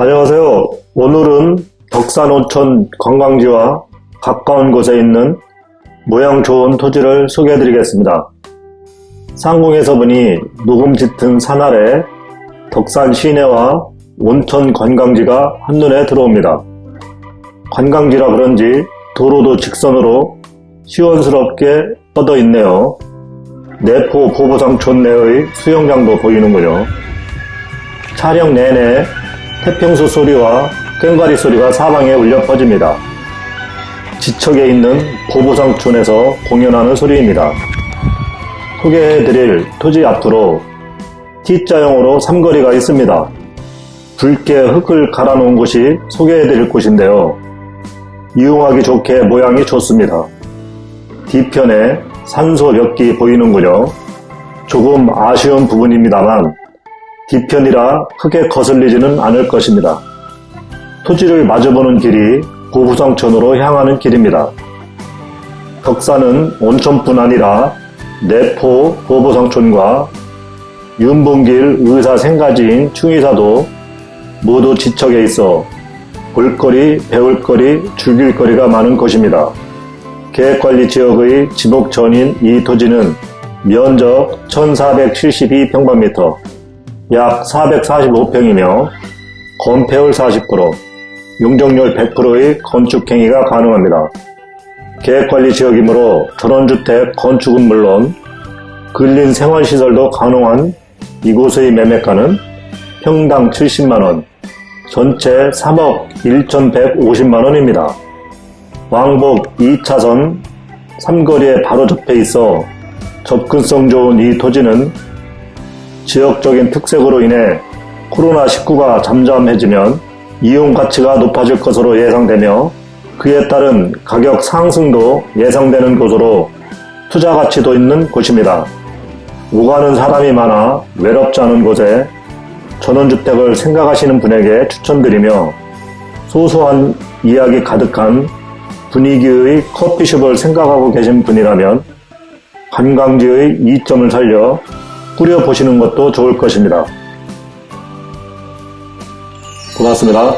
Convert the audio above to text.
안녕하세요. 오늘은 덕산온천 관광지와 가까운 곳에 있는 모양 좋은 토지를 소개해 드리겠습니다. 상공에서 보니 녹음 짙은 산 아래 덕산 시내와 온천 관광지가 한눈에 들어옵니다. 관광지라 그런지 도로도 직선으로 시원스럽게 뻗어 있네요. 내포 보보상촌 내의 수영장도 보이는군요. 촬영 내내 태평소 소리와 꽹과리 소리가 사방에 울려 퍼집니다. 지척에 있는 보보상촌에서 공연하는 소리입니다. 소개해드릴 토지 앞으로 T자형으로 삼거리가 있습니다. 붉게 흙을 갈아놓은 곳이 소개해드릴 곳인데요. 이용하기 좋게 모양이 좋습니다. 뒤편에 산소 몇 기 보이는군요. 조금 아쉬운 부분입니다만 뒤편이라 크게 거슬리지는 않을 것입니다. 토지를 마주보는 길이 고부성천으로 향하는 길입니다. 덕산은 온천뿐 아니라 내포 고부성촌과 윤봉길 의사 생가지인 충의사도 모두 지척에 있어 볼거리, 배울거리, 즐길거리가 많은 곳입니다. 계획관리지역의 지목전인 이 토지는 면적 1472평방미터, 약 445평이며 건폐율 40%, 용적률 100%의 건축행위가 가능합니다. 계획관리지역이므로 전원주택 건축은 물론 근린 생활시설도 가능한 이곳의 매매가는 평당 70만원, 전체 3억 1,150만원입니다. 왕복 2차선 3거리에 바로 접해 있어 접근성 좋은 이 토지는 지역적인 특색으로 인해 코로나19가 잠잠해지면 이용 가치가 높아질 것으로 예상되며 그에 따른 가격 상승도 예상되는 곳으로 투자 가치도 있는 곳입니다. 오가는 사람이 많아 외롭지 않은 곳에 전원주택을 생각하시는 분에게 추천드리며 소소한 이야기 가득한 분위기의 커피숍을 생각하고 계신 분이라면 관광지의 이점을 살려 꾸려보시는 것도 좋을 것입니다. 고맙습니다.